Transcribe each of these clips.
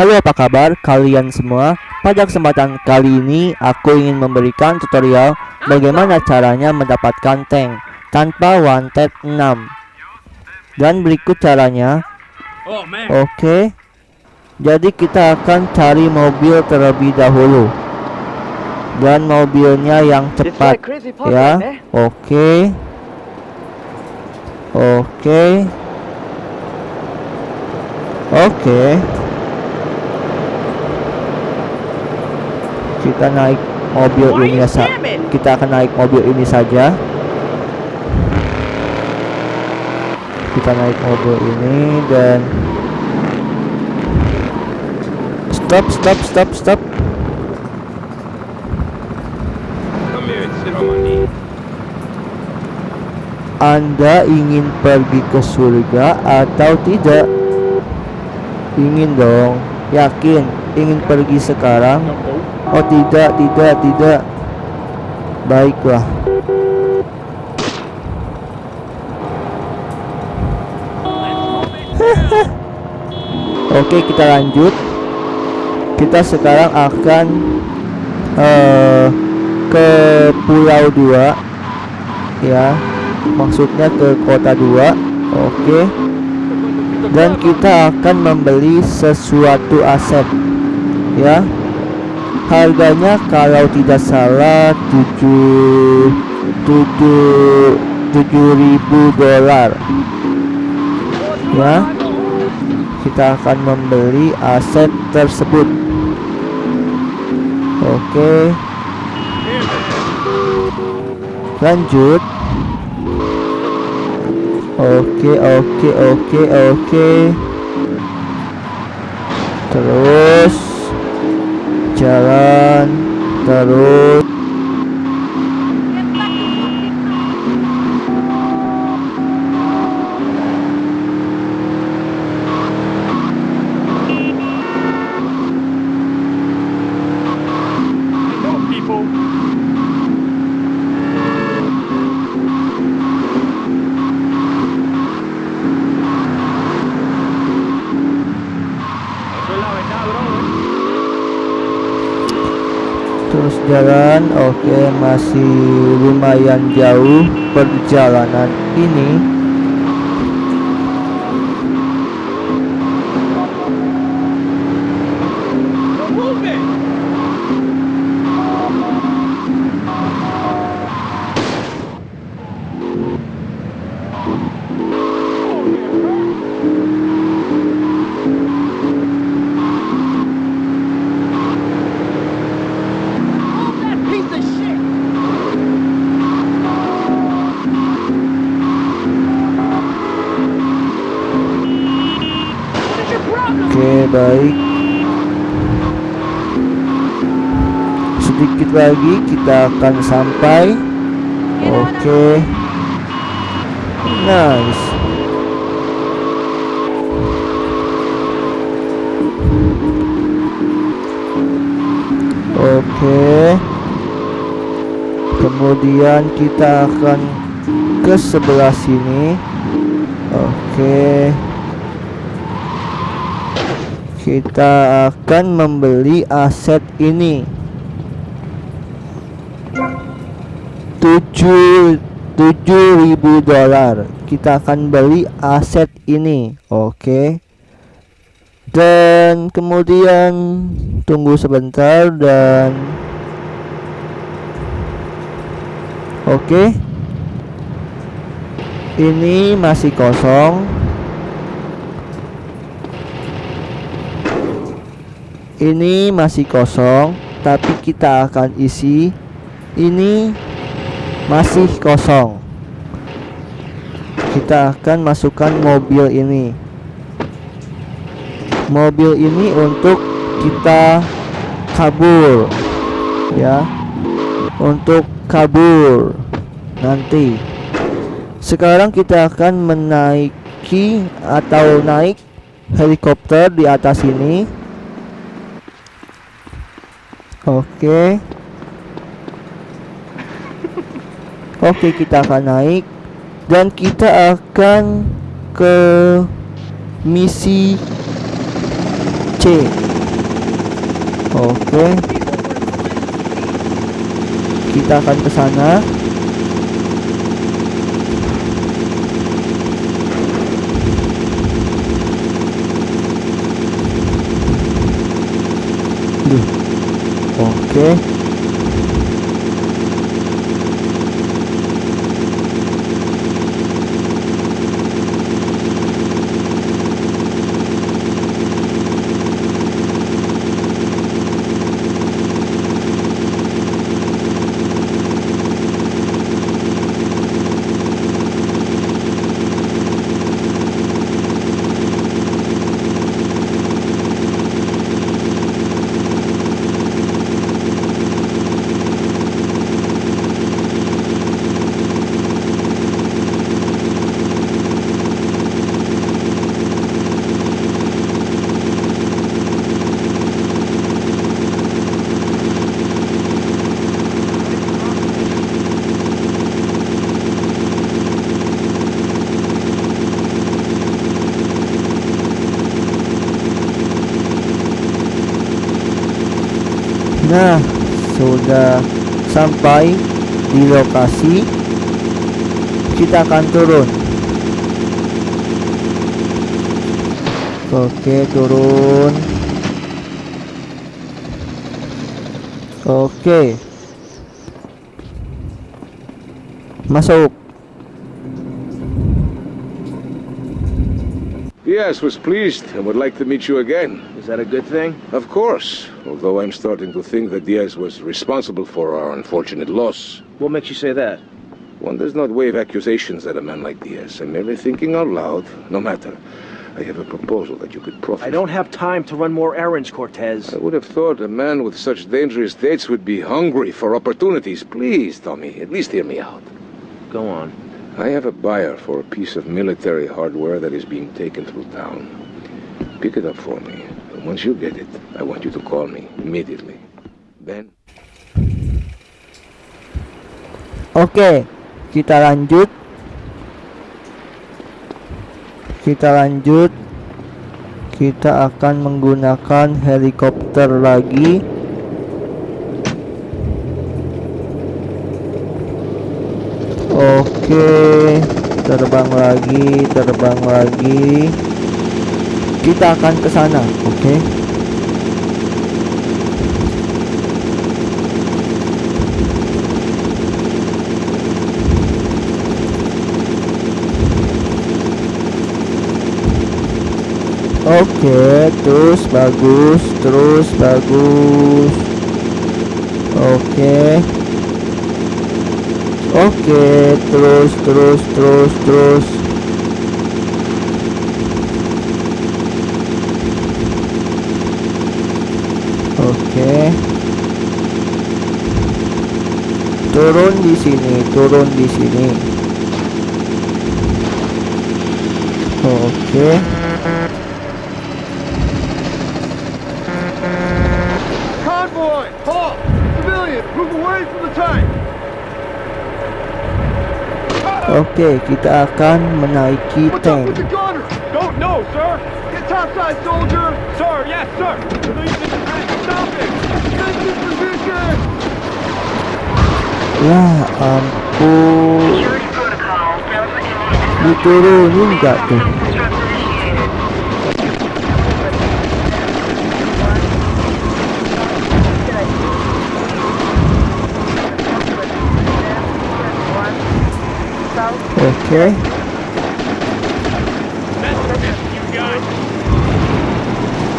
Halo apa kabar kalian semua? Pada kesempatan kali ini aku ingin memberikan tutorial Bagaimana caranya mendapatkan tank Tanpa one tap 6 Dan berikut caranya. Oh. Oke. Jadi kita akan cari mobil terlebih dahulu. Dan mobilnya yang cepat like crazy pop Ya eh? Oke. Oke Kita naik mobil Why ini you sa scamming? Kita akan naik mobil ini saja Kita naik mobil ini dan Stop stop stop stop. Anda ingin pergi ke surga atau tidak? Ingin dong, yakin ingin pergi sekarang? Oh tidak, tidak, tidak. Baiklah. Oke, kita lanjut. Kita sekarang akan eh, ke Pulau 2 ya maksudnya ke kota 2 oke dan kita akan membeli sesuatu aset ya harganya kalau tidak salah 7 7 7000 dolar. Ya kita akan membeli aset tersebut. Oke. Lanjut. Oke, oke, oke, oke. Terus jalan terus. Jalan. Oke, masih lumayan jauh perjalanan ini. No movement. Move that piece of shit! What is your problem? Oke, baik. Sedikit lagi kita akan sampai. Oke. Nice. Oke. Kemudian kita akan ke sebelah sini. Oke. Kita akan membeli aset ini. 7 7000 dolar. Kita akan beli aset ini. Oke. Dan kemudian tunggu sebentar dan Oke. Ini masih kosong. Ini masih kosong, tapi kita akan isi. Ini masih kosong. Kita akan masukkan mobil ini. Mobil ini untuk kita kabur, ya, untuk kabur nanti. Sekarang kita akan menaiki atau naik helikopter di atas ini. Oke. Oke, kita akan naik dan kita akan ke misi C Oke. Kita akan ke sana. Duh. Oke. Nah, sudah sampai di lokasi. Kita akan turun. Oke, turun. Oke. Masuk. Diaz was pleased and would like to meet you again. Is that a good thing? Of course, although I'm starting to think that Diaz was responsible for our unfortunate loss. What makes you say that? One does not wave accusations at a man like Diaz. I'm merely thinking out loud. No matter. I have a proposal that you could profit I don't have time to run more errands, Cortez. I would have thought a man with such dangerous dates would be hungry for opportunities. Please, Tommy, at least hear me out. Go on. I have a buyer for a piece of military hardware that is being taken through town. Pick it up for me. And once you get it, I want you to call me immediately. Oke, kita lanjut. Kita lanjut. Kita akan menggunakan helikopter lagi. Oke, terbang lagi, terbang lagi. Kita akan ke sana, oke? Oke, terus bagus, terus bagus. Oke. Oke, terus terus terus terus. Oke. Turun di sini, turun di sini. Oke. Convoy! Halt! Civilian, move away from the tank! Oke, kita akan menaiki What's up with tank. the gunner? Don't know, sir. Get topside, soldier. Sir, yes, sir. Release the tank. Stop it. Take this position. Ya ampun, diturunin gak tuh? Oke,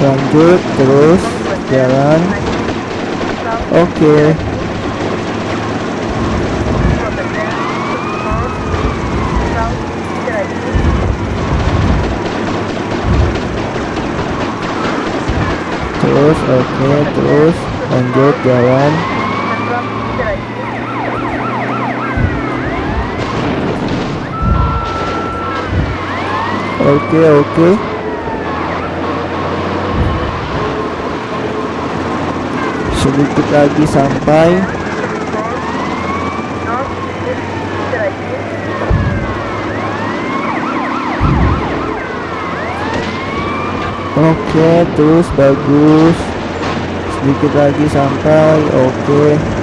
lanjut terus jalan. Oke, terus oke, terus lanjut jalan. Oke, oke. Sedikit lagi sampai. Oke, terus bagus. sedikit lagi sampai oke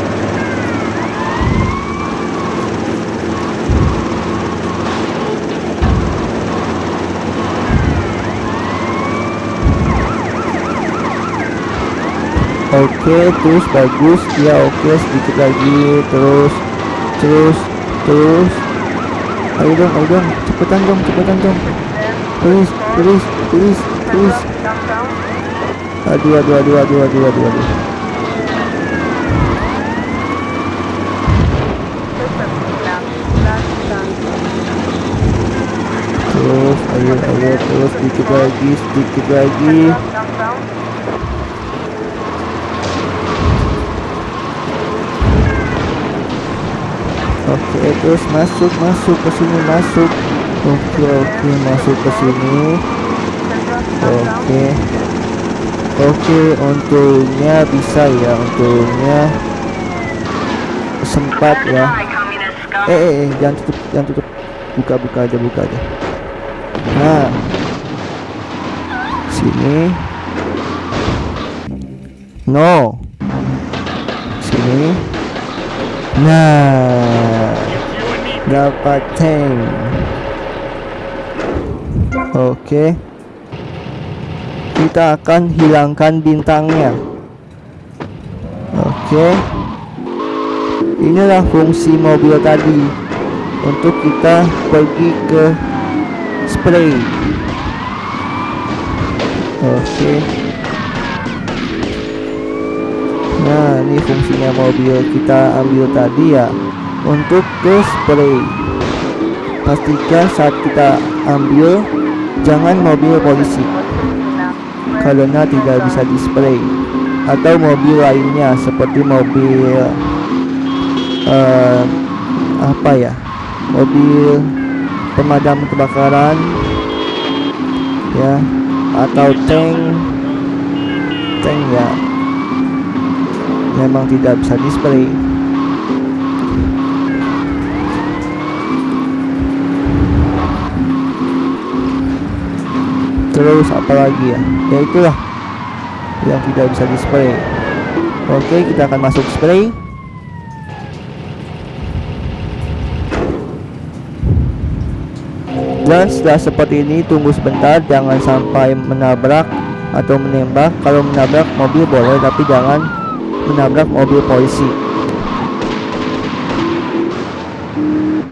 Oke, terus bagus. Ya, oke, sedikit lagi. Terus, terus, terus. Ayo dong, ayo dong. Cepetan dong, cepetan dong. Please, please, please, please. Aduh, aduh, aduh, aduh, aduh, aduh, aduh. Terus, ayo, ayo, terus sedikit lagi, sedikit lagi. Oke, terus masuk, masuk ke sini, masuk. Oke, oke, masuk ke sini. Oke. Oke, untungnya bisa ya, untungnya sempat ya. Eh, eh, eh, jangan tutup, jangan tutup. Buka, buka aja, buka aja. Nah, sini. No. Sini. Nah, dapat tank. Oke. Kita akan hilangkan bintangnya. Oke. Inilah fungsi mobil tadi untuk kita pergi ke spray. Oke. Nah, ini fungsinya mobil kita ambil tadi ya untuk ke spray. Pastikan saat kita ambil jangan mobil polisi. Karena tidak bisa di spray atau mobil lainnya seperti mobil eh, apa ya? Mobil pemadam kebakaran ya atau tank. Tank ya. Memang tidak bisa display terus apalagi ya? Ya itulah yang tidak bisa display. Oke kita akan masuk spray dan setelah seperti ini tunggu sebentar jangan sampai menabrak atau menembak. Kalau menabrak mobil boleh tapi jangan menabrak mobil polisi